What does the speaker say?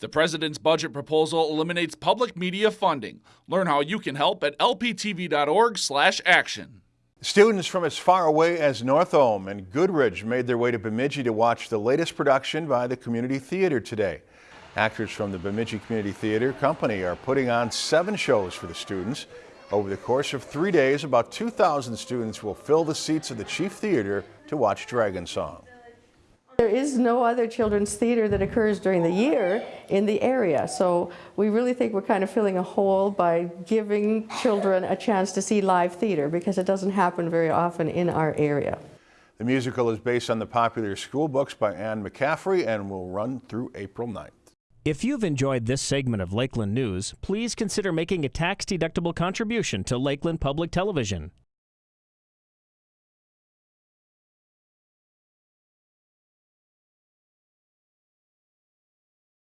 The president's budget proposal eliminates public media funding. Learn how you can help at lptv.org/action. Students from as far away as Northome and Goodridge made their way to Bemidji to watch the latest production by the Community Theater today. Actors from the Bemidji Community Theater Company are putting on seven shows for the students. Over the course of three days, about 2,000 students will fill the seats of the Chief Theater to watch Dragon Song. There is no other children's theater that occurs during the year in the area, so we really think we're kind of filling a hole by giving children a chance to see live theater because it doesn't happen very often in our area. The musical is based on the popular school books by Anne McCaffrey and will run through April 9th. If you've enjoyed this segment of Lakeland News, please consider making a tax-deductible contribution to Lakeland Public Television.